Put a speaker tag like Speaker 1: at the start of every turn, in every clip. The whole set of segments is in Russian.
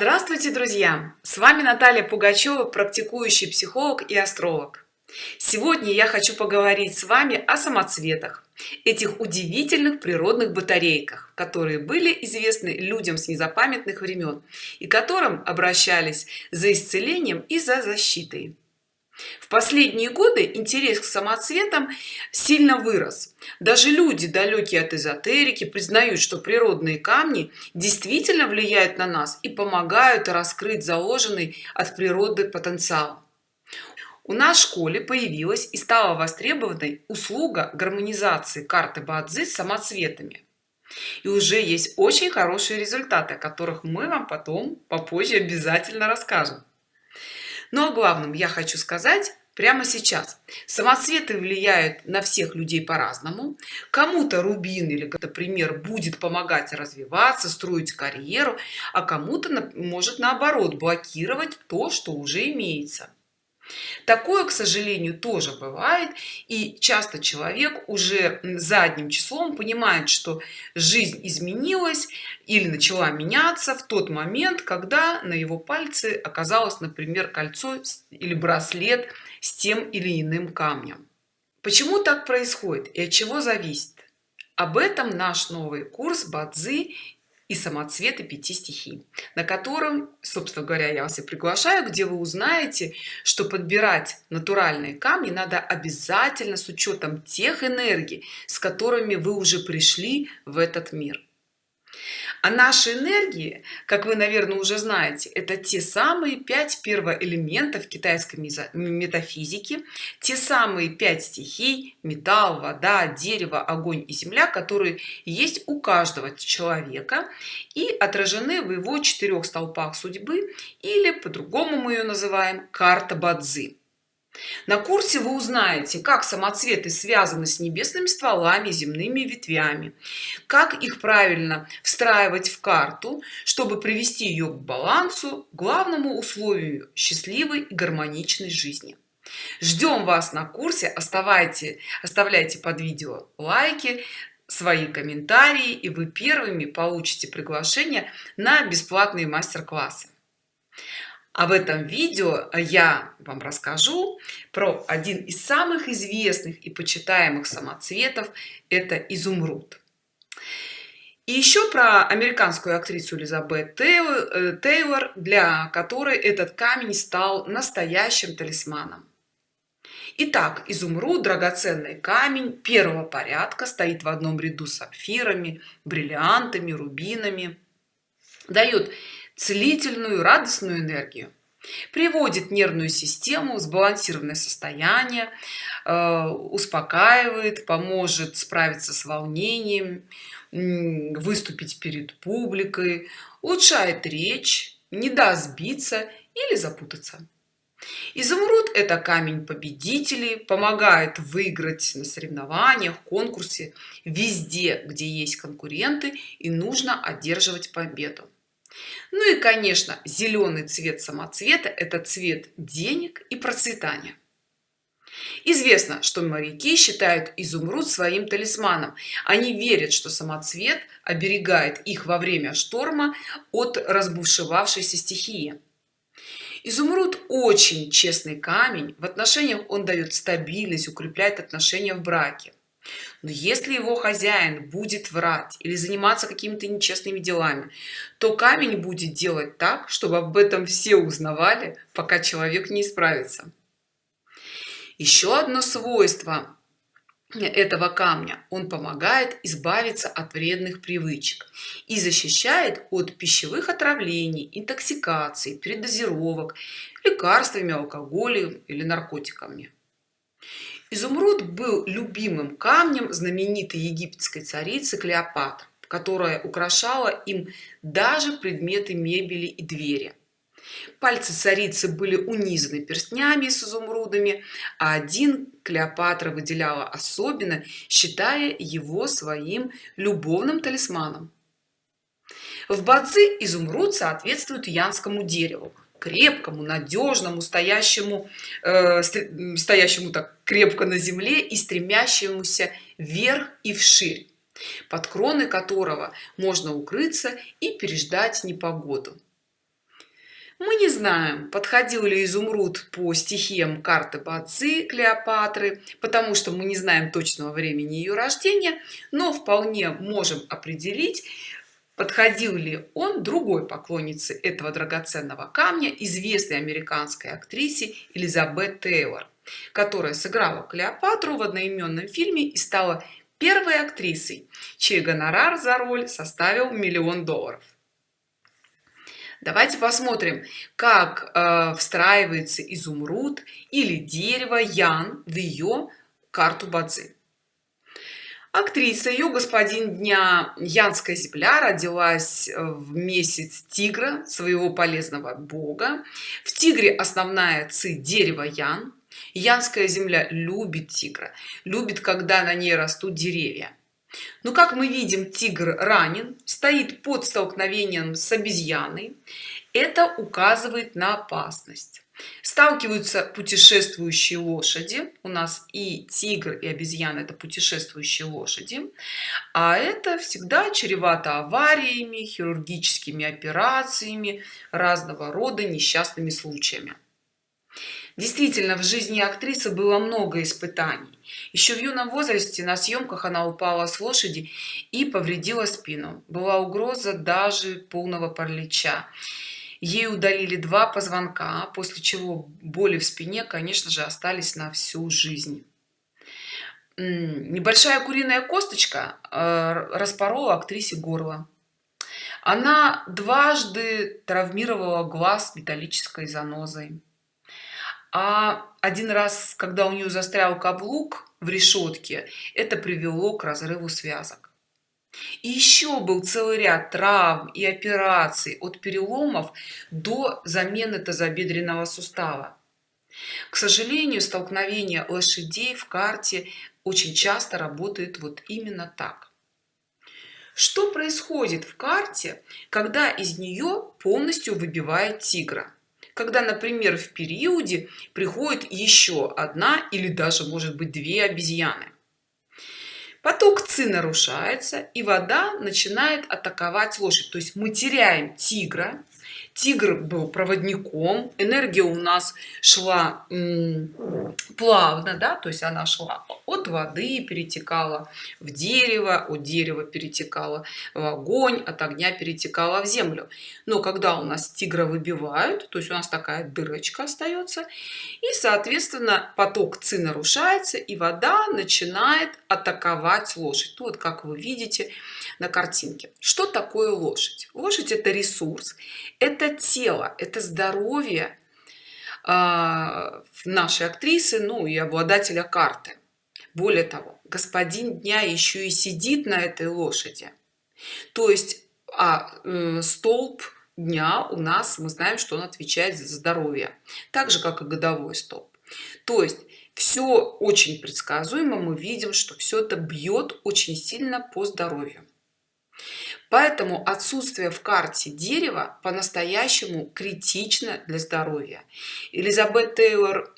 Speaker 1: Здравствуйте, друзья! С вами Наталья Пугачева, практикующий психолог и астролог. Сегодня я хочу поговорить с вами о самоцветах, этих удивительных природных батарейках, которые были известны людям с незапамятных времен и которым обращались за исцелением и за защитой в последние годы интерес к самоцветам сильно вырос. Даже люди далекие от эзотерики признают что природные камни действительно влияют на нас и помогают раскрыть заложенный от природы потенциал. У нас в школе появилась и стала востребованной услуга гармонизации карты бадзи с самоцветами. И уже есть очень хорошие результаты о которых мы вам потом попозже обязательно расскажем но ну, о главном я хочу сказать прямо сейчас. Самоцветы влияют на всех людей по-разному. Кому-то рубин или например будет помогать развиваться строить карьеру а кому-то может наоборот блокировать то что уже имеется такое к сожалению тоже бывает и часто человек уже задним числом понимает что жизнь изменилась или начала меняться в тот момент когда на его пальце оказалось например кольцо или браслет с тем или иным камнем. Почему так происходит и от чего зависит? Об этом наш новый курс бадзи и самоцветы пяти стихий на котором собственно говоря я вас и приглашаю где вы узнаете что подбирать натуральные камни надо обязательно с учетом тех энергий с которыми вы уже пришли в этот мир а наши энергии как вы наверное уже знаете это те самые пять первоэлементов китайской метафизики те самые пять стихий металл вода дерево огонь и земля которые есть у каждого человека и отражены в его четырех столпах судьбы или по-другому мы ее называем карта бадзи на курсе вы узнаете как самоцветы связаны с небесными стволами земными ветвями как их правильно встраивать в карту чтобы привести ее к балансу главному условию счастливой и гармоничной жизни. Ждем вас на курсе. Оставайте оставляйте под видео лайки свои комментарии и вы первыми получите приглашение на бесплатные мастер-классы а в этом видео я вам расскажу про один из самых известных и почитаемых самоцветов это изумруд. И еще про американскую актрису элизабет э, тейлор для которой этот камень стал настоящим талисманом. Итак, изумруд драгоценный камень первого порядка стоит в одном ряду с сапфирами бриллиантами рубинами. Дает целительную радостную энергию. Приводит нервную систему в сбалансированное состояние э, успокаивает поможет справиться с волнением выступить перед публикой улучшает речь не даст сбиться или запутаться. Изумруд это камень победителей помогает выиграть на соревнованиях конкурсе везде где есть конкуренты и нужно одерживать победу ну и конечно зеленый цвет самоцвета это цвет денег и процветания. Известно что моряки считают изумруд своим талисманом. Они верят что самоцвет оберегает их во время шторма от разбушевавшейся стихии. Изумруд очень честный камень. В отношениях он дает стабильность укрепляет отношения в браке но если его хозяин будет врать или заниматься какими-то нечестными делами то камень будет делать так чтобы об этом все узнавали пока человек не исправится. Еще одно свойство этого камня он помогает избавиться от вредных привычек и защищает от пищевых отравлений интоксикаций передозировок лекарствами алкоголем или наркотиками изумруд был любимым камнем знаменитой египетской царицы клеопатры которая украшала им даже предметы мебели и двери. Пальцы царицы были унизаны перстнями с изумрудами а один клеопатра выделяла особенно считая его своим любовным талисманом. В бадзи изумруд соответствует янскому дереву крепкому надежному стоящему э, стоящему так крепко на земле и стремящемуся вверх и вширь под кроны которого можно укрыться и переждать непогоду. Мы не знаем подходил ли изумруд по стихиям карты бацы клеопатры потому что мы не знаем точного времени ее рождения но вполне можем определить подходил ли он другой поклоннице этого драгоценного камня известной американской актрисе элизабет тейлор которая сыграла клеопатру в одноименном фильме и стала первой актрисой чей гонорар за роль составил миллион долларов. Давайте посмотрим как э, встраивается изумруд или дерево ян в ее карту бадзи актриса ее господин дня янская земля родилась э, в месяц тигра своего полезного бога. В тигре основная ци дерево ян. Янская земля любит тигра любит когда на ней растут деревья. Но как мы видим тигр ранен стоит под столкновением с обезьяной это указывает на опасность. Сталкиваются путешествующие лошади. У нас и тигр и обезьяна это путешествующие лошади. А это всегда чревато авариями хирургическими операциями разного рода несчастными случаями. Действительно в жизни актрисы было много испытаний. Еще в юном возрасте на съемках она упала с лошади и повредила спину. Была угроза даже полного паралича ей удалили два позвонка после чего боли в спине конечно же остались на всю жизнь. Небольшая куриная косточка э, распорола актрисе горло. Она дважды травмировала глаз металлической занозой. А один раз когда у нее застрял каблук в решетке это привело к разрыву связок и еще был целый ряд травм и операций от переломов до замены тазобедренного сустава. К сожалению столкновение лошадей в карте очень часто работает вот именно так. Что происходит в карте когда из нее полностью выбивает тигра? Когда например в периоде приходит еще одна или даже может быть две обезьяны поток ци нарушается и вода начинает атаковать лошадь. То есть мы теряем тигра тигр был проводником энергия у нас шла плавно да то есть она шла от воды перетекала в дерево от дерева перетекала в огонь от огня перетекала в землю. Но когда у нас тигра выбивают то есть у нас такая дырочка остается и соответственно поток ци нарушается и вода начинает атаковать лошадь. Вот как вы видите на картинке. Что такое лошадь? Лошадь это ресурс это тело это здоровье э, нашей актрисы ну и обладателя карты. Более того господин дня еще и сидит на этой лошади. То есть а э, столб дня у нас мы знаем что он отвечает за здоровье так же как и годовой столб. То есть все очень предсказуемо мы видим что все это бьет очень сильно по здоровью поэтому отсутствие в карте дерева по-настоящему критично для здоровья. Элизабет тейлор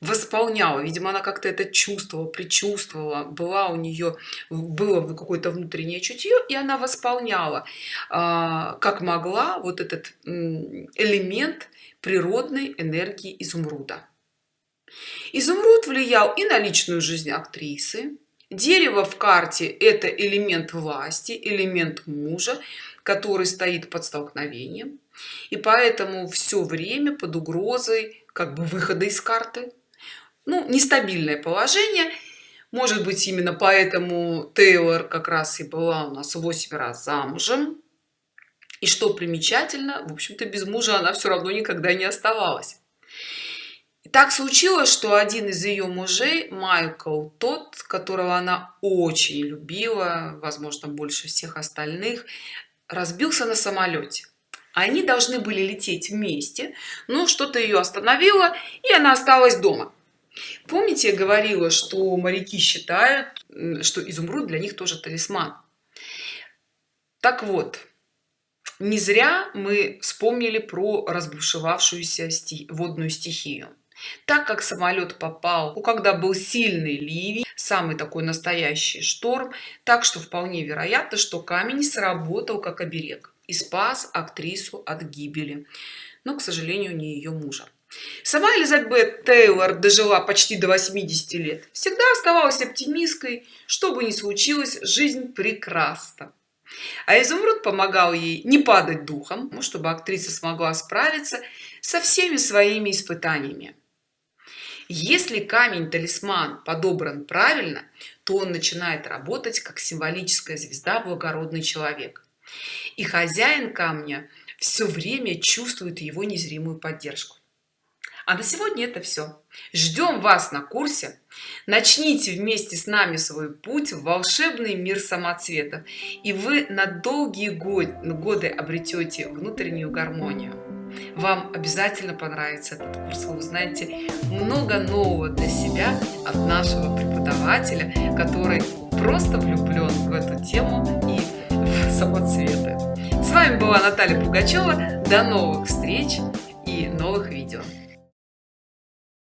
Speaker 1: восполняла видимо она как-то это чувствовала предчувствовала была у нее было какое-то внутреннее чутье и она восполняла а, как могла вот этот элемент природной энергии изумруда. Изумруд влиял и на личную жизнь актрисы дерево в карте это элемент власти элемент мужа который стоит под столкновением. И поэтому все время под угрозой как бы выхода из карты. Ну нестабильное положение. Может быть именно поэтому тейлор как раз и была у нас 8 раз замужем. И что примечательно в общем-то без мужа она все равно никогда не оставалась так случилось что один из ее мужей майкл тот которого она очень любила возможно больше всех остальных разбился на самолете они должны были лететь вместе но что-то ее остановило и она осталась дома. Помните я говорила что моряки считают что изумруд для них тоже талисман? Так вот не зря мы вспомнили про разбушевавшуюся водную стихию так как самолет попал ну, когда был сильный ливень самый такой настоящий шторм так что вполне вероятно что камень сработал как оберег и спас актрису от гибели. Но к сожалению не ее мужа. Сама элизабет тейлор дожила почти до 80 лет. Всегда оставалась оптимисткой что бы ни случилось жизнь прекрасна. А изумруд помогал ей не падать духом чтобы актриса смогла справиться со всеми своими испытаниями если камень талисман подобран правильно то он начинает работать как символическая звезда благородный человек. И хозяин камня все время чувствует его незримую поддержку. А на сегодня это все ждем вас на курсе. Начните вместе с нами свой путь в волшебный мир самоцветов и вы на долгие годы обретете внутреннюю гармонию вам обязательно понравится этот курс. Вы узнаете много нового для себя от нашего преподавателя который просто влюблен в эту тему и в самоцветы с вами была наталья пугачева. До новых встреч и новых видео